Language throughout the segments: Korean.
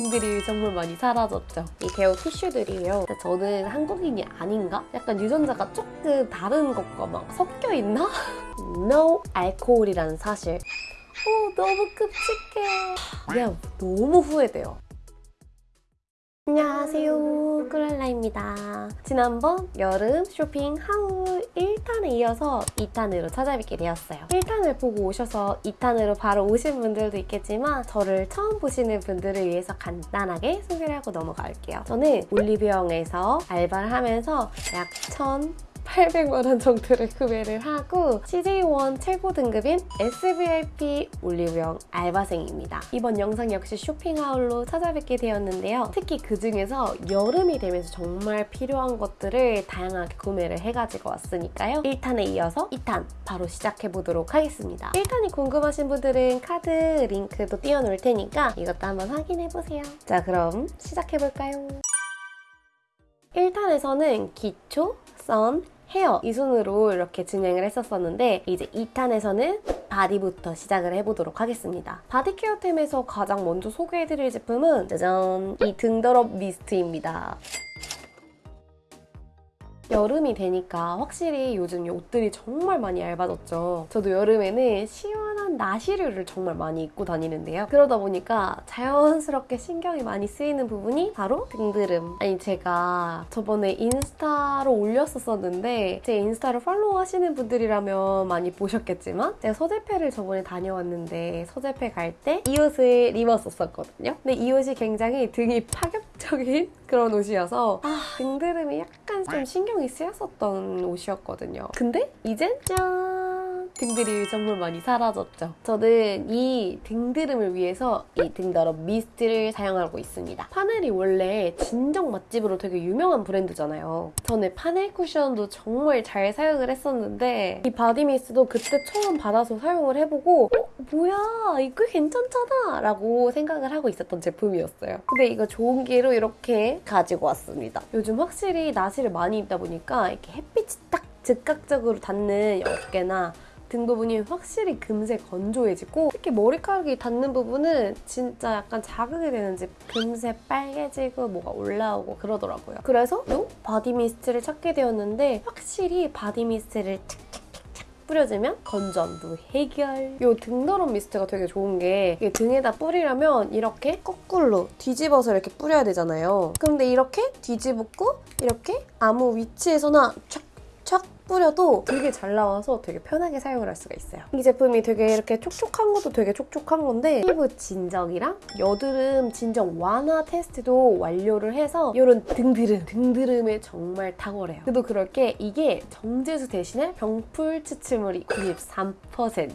등들이 정말 많이 사라졌죠. 이 데오 티슈들이요. 저는 한국인이 아닌가? 약간 유전자가 조금 다른 것과 막 섞여 있나? no 알코올이라는 사실. 오 너무 끔찍해. 그냥 너무 후회돼요. 안녕하세요. 꿀랄라입니다. 지난번 여름 쇼핑 하울 1탄에 이어서 2탄으로 찾아뵙게 되었어요. 1탄을 보고 오셔서 2탄으로 바로 오신 분들도 있겠지만 저를 처음 보시는 분들을 위해서 간단하게 소개를 하고 넘어갈게요. 저는 올리브영에서 알바를 하면서 약1,000 800만 원 정도를 구매를 하고 CJ1 최고 등급인 SVIP 올리브영 알바생입니다. 이번 영상 역시 쇼핑 haul로 찾아뵙게 되었는데요. 특히 그 중에서 여름이 되면서 정말 필요한 것들을 다양하게 구매를 해가지고 왔으니까요. 1탄에 이어서 2탄 바로 시작해보도록 하겠습니다. 1탄이 궁금하신 분들은 카드 링크도 띄워놓을 테니까 이것도 한번 확인해보세요. 자 그럼 시작해볼까요? 1탄에서는 기초, sun, 헤어 이 순으로 이렇게 진행을 했었었는데 이제 2탄에서는 바디부터 시작을 해보도록 하겠습니다. 바디케어템에서 가장 먼저 소개해드릴 제품은 짜잔! 이 등드름 미스트입니다. 여름이 되니까 확실히 요즘 옷들이 정말 많이 얇아졌죠. 저도 여름에는 시원 한 나시류를 정말 많이 입고 다니는데요. 그러다 보니까 자연스럽게 신경이 많이 쓰이는 부분이 바로 등드름. 아니 제가 저번에 인스타로 올렸었었는데 제 인스타를 팔로우 하시는 분들이라면 많이 보셨겠지만 제가 서재페를 저번에 다녀왔는데 서재페 갈때 이 옷을 입었었거든요. 근데 이 옷이 굉장히 등이 파격적인 그런 옷이어서 아 등드름이 약간 좀 신경이 쓰였었던 옷이었거든요. 근데 이젠 짠! 등드름이 정말 많이 사라졌죠. 저는 이 등드름을 위해서 이 등드름 미스트를 사용하고 있습니다. 파넬이 원래 진정 맛집으로 되게 유명한 브랜드잖아요. 저는 파넬 쿠션도 정말 잘 사용을 했었는데 이 바디 미스트도 그때 처음 받아서 사용을 해보고 어? 뭐야 이거 괜찮잖아 라고 생각을 하고 있었던 제품이었어요. 근데 이거 좋은 기회로 이렇게 가지고 왔습니다. 요즘 확실히 나시를 많이 입다 보니까 이렇게 햇빛이 딱 즉각적으로 닿는 어깨나 등 부분이 확실히 금세 건조해지고 특히 머리카락이 닿는 부분은 진짜 약간 자극이 되는지 금세 빨개지고 뭐가 올라오고 그러더라고요. 그래서 이 바디 미스트를 찾게 되었는데 확실히 바디 미스트를 뿌려주면 건조함도 해결. 이 등드름 미스트가 되게 좋은 게 등에다 뿌리려면 이렇게 거꾸로 뒤집어서 이렇게 뿌려야 되잖아요. 근데 이렇게 뒤집고 이렇게 아무 위치에서나 촥촥 뿌려도 되게 잘 나와서 되게 편하게 사용을 할 수가 있어요. 이 제품이 되게 이렇게 촉촉한 것도 되게 촉촉한 건데 피부 진정이랑 여드름 진정 완화 테스트도 완료를 해서 이런 등드름, 등드름에 정말 탁월해요. 그래도 그럴 게 이게 정제수 대신에 병풀 추출물이 93%.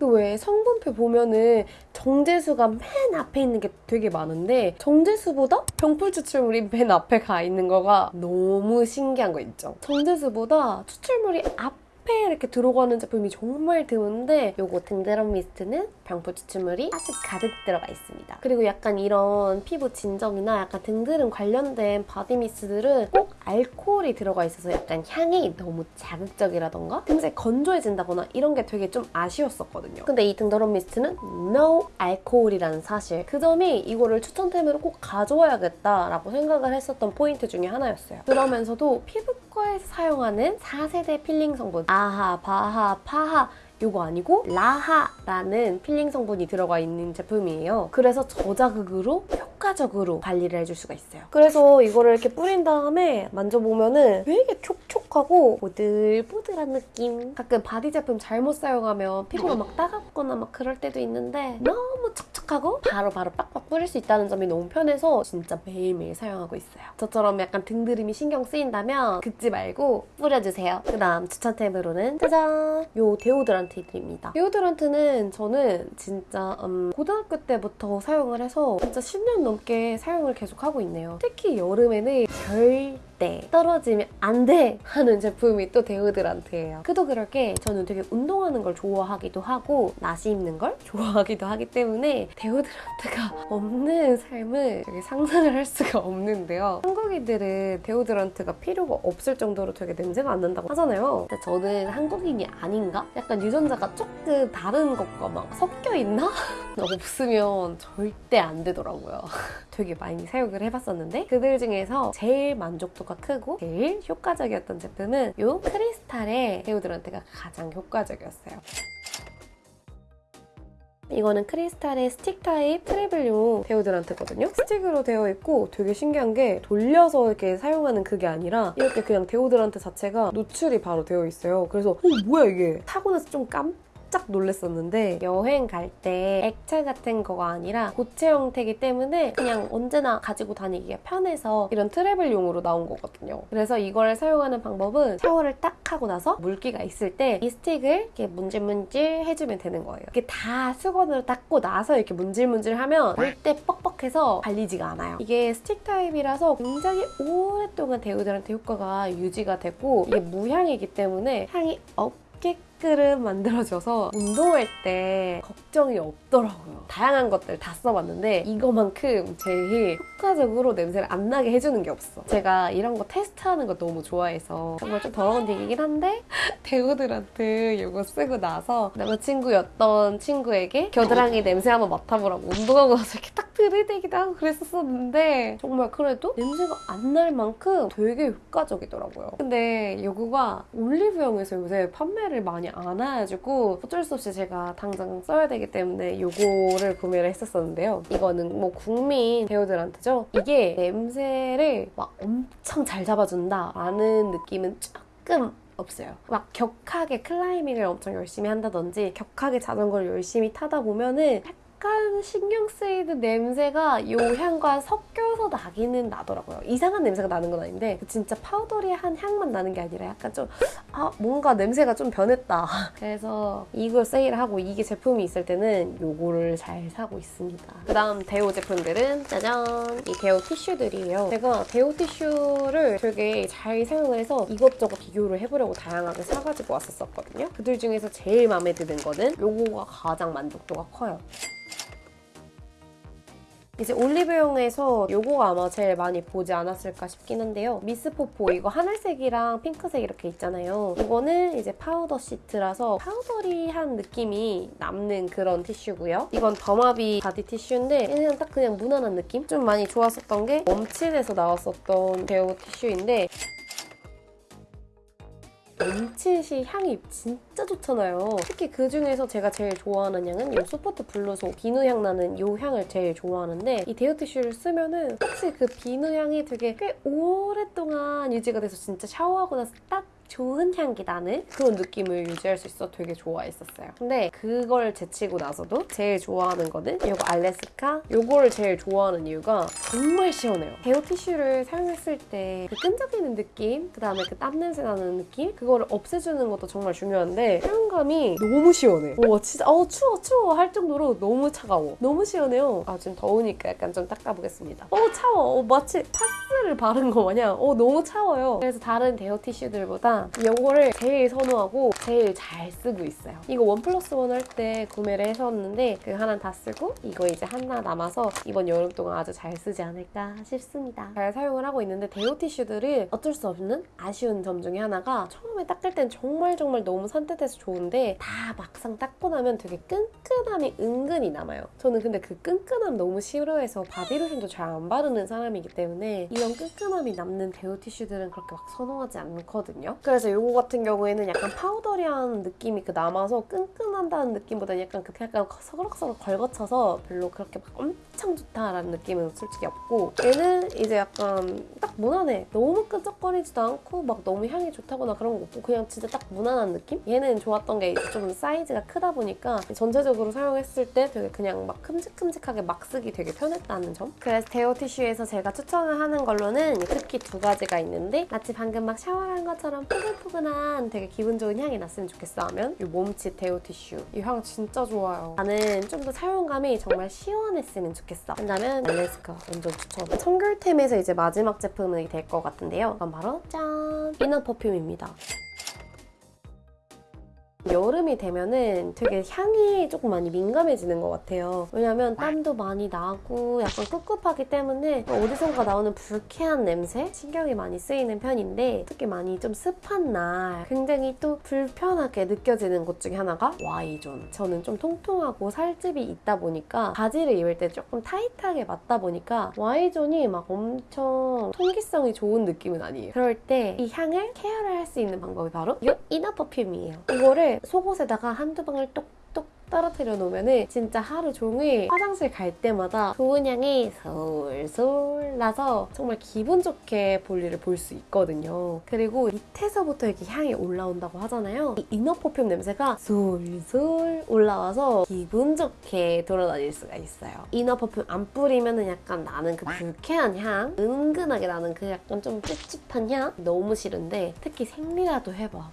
또왜 성분표 보면은 정제수가 맨 앞에 있는 게 되게 많은데 정제수보다 병풀 추출물이 맨 앞에 가 있는 거가 너무 신기한 거 있죠. 정제수보다 추출 물이 앞에 이렇게 들어가는 제품이 정말 드문데 요거 등드름 미스트는 병풀 추출물이 아주 가득 들어가 있습니다. 그리고 약간 이런 피부 진정이나 약간 등드름 관련된 바디 미스트들은 꼭 알코올이 들어가 있어서 약간 향이 너무 자극적이라던가 금세 건조해진다거나 이런 게 되게 좀 아쉬웠었거든요. 근데 이 등드름 미스트는 no 알코올이라는 사실 그 점이 이거를 추천템으로 꼭 가져와야겠다라고 생각을 했었던 포인트 중에 하나였어요. 그러면서도 피부 과에서 사용하는 4세대 필링 성분 아하, 바하, 파하 이거 아니고 라하라는 필링 성분이 들어가 있는 제품이에요. 그래서 저자극으로 효과적으로 관리를 해줄 수가 있어요. 그래서 이거를 이렇게 뿌린 다음에 만져보면은 되게 촉촉하고 보들보들한 느낌. 가끔 바디 제품 잘못 사용하면 피부가 막 따갑거나 막 그럴 때도 있는데 너무 촉촉하고 바로바로 빡빡 뿌릴 수 있다는 점이 너무 편해서 진짜 매일매일 사용하고 있어요. 저처럼 약간 등드름이 신경 쓰인다면 긁지 말고 뿌려주세요. 그 다음 추천템으로는 짜잔! 요 데오드란트들입니다. 데오드란트는 저는 진짜 음, 고등학교 때부터 사용을 해서 진짜 10년 넘게 사용을 계속하고 있네요. 특히 여름에는 절대 떨어지면 안 돼 하는 제품이 또 데오드란트예요. 그도 그럴 게 저는 되게 운동하는 걸 좋아하기도 하고 나시 입는 걸 좋아하기도 하기 때문에 데오드란트가 없는 삶을 상상을 할 수가 없는데요. 한국인들은 데오드란트가 필요가 없을 정도로 되게 냄새가 안 난다고 하잖아요. 근데 저는 한국인이 아닌가? 약간 유전자가 조금 다른 것과 막 섞여 있나? 없으면 절대 안 되더라고요. 되게 많이 사용을 해봤었는데 그들 중에서 제일 만족도가 크고 제일 효과적이었던 제품은 이 크리스탈의 데오드란트가 가장 효과적이었어요. 이거는 크리스탈의 스틱 타입 travel용 데오드란트거든요. 스틱으로 되어 있고 되게 신기한 게 돌려서 이렇게 사용하는 그게 아니라 이렇게 그냥 데오드란트 자체가 노출이 바로 되어 있어요. 그래서 어 뭐야 이게 사고 나서 좀 깜. 깜짝 놀랐었는데 여행 갈 때 액체 같은 거가 아니라 고체 형태이기 때문에 그냥 언제나 가지고 다니기가 편해서 이런 travel용으로 나온 거거든요. 그래서 이걸 사용하는 방법은 샤워를 딱 하고 나서 물기가 있을 때 이 스틱을 이렇게 문질문질 해주면 되는 거예요. 이게 다 수건으로 닦고 나서 이렇게 문질문질 하면 절대 뻑뻑해서 발리지가 않아요. 이게 스틱 타입이라서 굉장히 오랫동안 데오드란트 효과가 유지가 되고 이게 무향이기 때문에 향이 없게 끈 만들어져서 운동할 때 걱정이 없더라고요. 다양한 것들 다 써봤는데 이거만큼 제일 효과적으로 냄새를 안 나게 해주는 게 없어. 제가 이런 거 테스트하는 거 너무 좋아해서 정말 좀 더러운 얘기긴 한데 데오드란트 이거 쓰고 나서 남자친구였던 친구에게 겨드랑이 냄새 한번 맡아보라고 운동하고 나서 이렇게 딱 들이대기도 하고 그랬었는데 정말 그래도 냄새가 안 날 만큼 되게 효과적이더라고요. 근데 이거가 올리브영에서 요새 판매를 많이 안 해가지고 어쩔 수 없이 제가 당장 써야 되기 때문에 이거를 구매를 했었었는데요. 이거는 뭐 국민 데오드란트죠. 이게 냄새를 막 엄청 잘 잡아준다라는 느낌은 조금 없어요. 막 격하게 클라이밍을 엄청 열심히 한다든지 격하게 자전거를 열심히 타다 보면은 약간 신경 쓰이는 냄새가 이 향과 섞여서 나기는 나더라고요. 이상한 냄새가 나는 건 아닌데 진짜 파우더리한 향만 나는 게 아니라 약간 좀 아, 뭔가 냄새가 좀 변했다. 그래서 이걸 세일하고 이게 제품이 있을 때는 이거를 잘 사고 있습니다. 그 다음 데오 제품들은 짜잔! 이 데오 티슈들이에요. 제가 데오 티슈를 되게 잘 사용을 해서 이것저것 비교를 해보려고 다양하게 사가지고 왔었거든요. 그들 중에서 제일 마음에 드는 거는 이거가 가장 만족도가 커요. 이제 올리브영에서 요거가 아마 제일 많이 보지 않았을까 싶긴 한데요. 미스포포 이거 하늘색이랑 핑크색 이렇게 있잖아요. 이거는 이제 파우더 시트라서 powdery한 느낌이 남는 그런 티슈고요. 이건 더마비 바디 티슈인데 그냥 딱 그냥 무난한 느낌? 좀 많이 좋았었던 게 멈칫에서 나왔었던 deo 티슈인데 멈칫이 향이 진짜 좋잖아요. 특히 그 중에서 제가 제일 좋아하는 향은 이 soft blue soap 비누 향 나는 이 향을 제일 좋아하는데 이 deo 티슈를 쓰면 은 혹시 그 비누 향이 되게 꽤 오랫동안 유지가 돼서 진짜 샤워하고 나서 딱 좋은 향기 나는 그런 느낌을 유지할 수 있어 되게 좋아했었어요. 근데 그걸 제치고 나서도 제일 좋아하는 거는 이거 알래스카 이거를 제일 좋아하는 이유가 정말 시원해요. deo 티슈를 사용했을 때 그 끈적이는 느낌, 그 다음에 그 땀 냄새 나는 느낌 그거를 없애주는 것도 정말 중요한데 사용감이 너무 시원해. 와 진짜 어 추워 추워 할 정도로 너무 차가워. 너무 시원해요. 아 지금 더우니까 약간 좀 닦아보겠습니다. 어 차워. 어, 마치 파스를 바른 거 마냥 어 너무 차워요. 그래서 다른 deo 티슈들보다 이거를 제일 선호하고 제일 잘 쓰고 있어요. 이거 원 플러스 원 할 때 구매를 했었는데 그 하나 다 쓰고 이거 이제 하나 남아서 이번 여름 동안 아주 잘 쓰지 않을까 싶습니다. 잘 사용을 하고 있는데 데오 티슈들은 어쩔 수 없는 아쉬운 점 중에 하나가 처음에 닦을 땐 정말 정말 너무 산뜻해서 좋은데 다 막상 닦고 나면 되게 끈끈함이 은근히 남아요. 저는 근데 그 끈끈함 너무 싫어해서 바디로션도 잘 안 바르는 사람이기 때문에 이런 끈끈함이 남는 데오 티슈들은 그렇게 막 선호하지 않거든요. 그래서 이거 같은 경우에는 약간 파우더리한 느낌이 그 남아서 끈끈한다는 느낌보다 약간 그 약간 서글서글 걸거쳐서 별로 그렇게 막 엄청 좋다라는 느낌은 솔직히 없고 얘는 이제 약간 딱 무난해. 너무 끈적거리지도 않고 막 너무 향이 좋다거나 그런 거 없고 그냥 진짜 딱 무난한 느낌? 얘는 좋았던 게 좀 사이즈가 크다 보니까 전체적으로 사용했을 때 되게 그냥 막 큼직큼직하게 막 쓰기 되게 편했다는 점. 그래서 데오 티슈에서 제가 추천을 하는 걸로는 특히 두 가지가 있는데 마치 방금 막 샤워한 것처럼 포근포근한 되게 기분 좋은 향이 났으면 좋겠어 하면 이 몸치 데오 티슈 이 향 진짜 좋아요. 나는 좀 더 사용감이 정말 시원했으면 좋겠어. 한다면 알래스카 완전 추천. 청귤템에서 이제 마지막 제품이 될 것 같은데요. 그건 바로 짠! 이너 퍼퓸입니다. 여름이 되면은 되게 향이 조금 많이 민감해지는 것 같아요. 왜냐면 땀도 많이 나고 약간 꿉꿉하기 때문에 어디선가 나오는 불쾌한 냄새? 신경이 많이 쓰이는 편인데 특히 많이 좀 습한 날 굉장히 또 불편하게 느껴지는 것 중에 하나가 Y존. 저는 좀 통통하고 살집이 있다 보니까 바지를 입을 때 조금 타이트하게 맞다 보니까 Y존이 막 엄청 통기성이 좋은 느낌은 아니에요. 그럴 때 이 향을 케어를 할 수 있는 방법이 바로 이 이너 퍼퓸이에요. 이거를 속옷에다가 한두 방울 똑똑 떨어뜨려 놓으면 진짜 하루 종일 화장실 갈 때마다 좋은 향이 솔솔 나서 정말 기분 좋게 볼일을 볼 수 있거든요. 그리고 밑에서부터 이렇게 향이 올라온다고 하잖아요. 이 inner perfume 냄새가 솔솔 올라와서 기분 좋게 돌아다닐 수가 있어요. inner perfume 안 뿌리면 약간 나는 그 불쾌한 향, 은근하게 나는 그 약간 좀 찝찝한 향 너무 싫은데 특히 생리라도 해봐.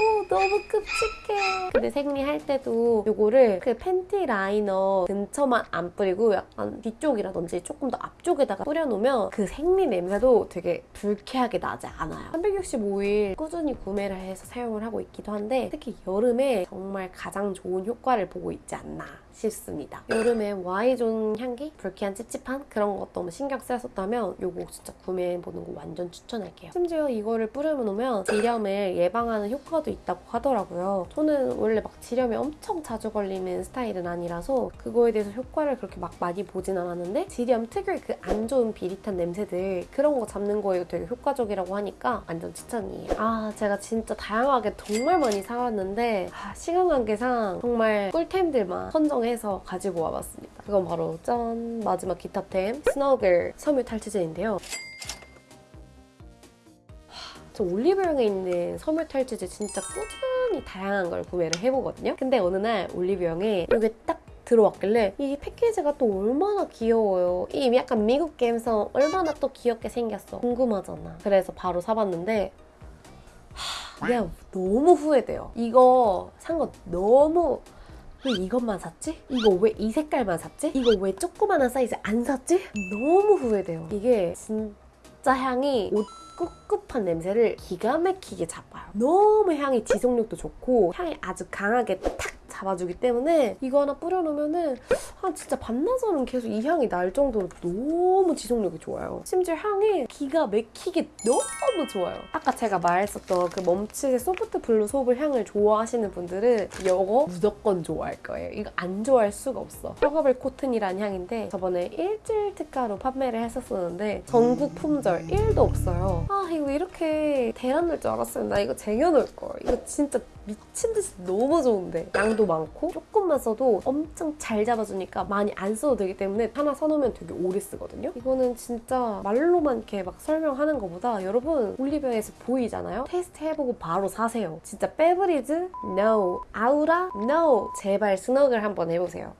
오 너무 끔찍해. 근데 생리할 때도 요거를 그 팬티 라이너 근처만 안 뿌리고 약간 뒤쪽이라든지 조금 더 앞쪽에다가 뿌려놓으면 그 생리 냄새도 되게 불쾌하게 나지 않아요. 365일 꾸준히 구매를 해서 사용을 하고 있기도 한데 특히 여름에 정말 가장 좋은 효과를 보고 있지 않나 싶습니다. 여름에 Y존 향기? 불쾌한 찝찝한? 그런 것 너무 신경 쓰였었다면 요거 진짜 구매해보는 거 완전 추천할게요. 심지어 이거를 뿌려놓으면 질염을 예방하는 효과 도 있다고 하더라고요. 저는 원래 막 질염에 엄청 자주 걸리는 스타일은 아니라서 그거에 대해서 효과를 그렇게 막 많이 보진 않았는데 질염 특유의 그 안 좋은 비릿한 냄새들 그런 거 잡는 거에 되게 효과적이라고 하니까 완전 추천이에요. 아 제가 진짜 다양하게 정말 많이 사왔는데 아, 시간 관계상 정말 꿀템들만 선정해서 가지고 와봤습니다. 그건 바로 짠 마지막 기타템 스너글 섬유 탈취제인데요. 저 올리브영에 있는 섬유 탈취제 진짜 꾸준히 다양한 걸 구매를 해보거든요. 근데 어느 날 올리브영에 이게 딱 들어왔길래 이 패키지가 또 얼마나 귀여워요. 이 약간 미국 감성 얼마나 또 귀엽게 생겼어. 궁금하잖아. 그래서 바로 사봤는데 하, 내가 너무 후회돼요. 이거 산 거 너무 왜 이것만 샀지? 이거 왜 이 색깔만 샀지? 이거 왜 조그만한 사이즈 안 샀지? 너무 후회돼요. 이게 진짜 향이 옷 꿉꿉한 냄새를 기가 막히게 잡아요. 너무 향이 지속력도 좋고 향이 아주 강하게 탁 잡아주기 때문에 이거 하나 뿌려놓으면은 한 진짜 반나절은 계속 이 향이 날 정도로 너무 지속력이 좋아요. 심지어 향이 기가 막히게 너무 좋아요. 아까 제가 말했었던 그 멈칫의 소프트 블루 소블 향을 좋아하시는 분들은 이거 무조건 좋아할 거예요. 이거 안 좋아할 수가 없어. huggable cotton이라는 향인데 저번에 일주일 특가로 판매를 했었었는데 전국 품절 1도 없어요. 아 이거 이렇게 대란날 줄 알았어요. 나 이거 쟁여놓을 걸. 이거 진짜 미친 듯이 너무 좋은데 양도 많고 조금만 써도 엄청 잘 잡아주니까 많이 안 써도 되기 때문에 하나 사놓으면 되게 오래 쓰거든요. 이거는 진짜 말로만 이렇게 막 설명하는 것보다 여러분 올리브영에서 보이잖아요. 테스트 해보고 바로 사세요. 진짜 페브리즈? No. 아우라? No. 제발 스너글 한번 해보세요.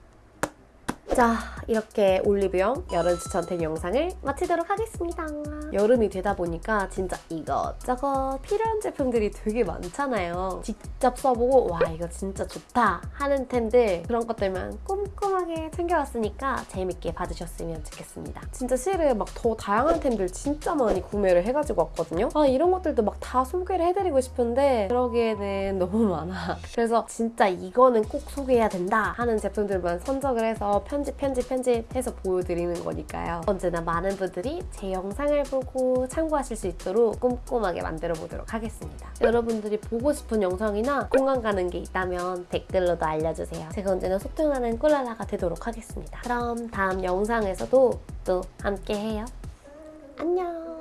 자, 이렇게 올리브영 여름 추천템 영상을 마치도록 하겠습니다. 여름이 되다 보니까 진짜 이것저것 필요한 제품들이 되게 많잖아요. 직접 써보고 와 이거 진짜 좋다 하는 템들 그런 것들만 꼼꼼하게 챙겨왔으니까 재밌게 봐주셨으면 좋겠습니다. 진짜 실은 막 더 다양한 템들 진짜 많이 구매를 해가지고 왔거든요. 아 이런 것들도 막 다 소개를 해드리고 싶은데 그러기에는 너무 많아. 그래서 진짜 이거는 꼭 소개해야 된다 하는 제품들만 선정을 해서 편집 편집 편집해서 보여드리는 거니까요. 언제나 많은 분들이 제 영상을 보고 참고하실 수 있도록 꼼꼼하게 만들어 보도록 하겠습니다. 여러분들이 보고 싶은 영상이나 공감 가는 게 있다면 댓글로도 알려주세요. 제가 언제나 소통하는 꿀라라가 되도록 하겠습니다. 그럼 다음 영상에서도 또 함께 해요. 안녕!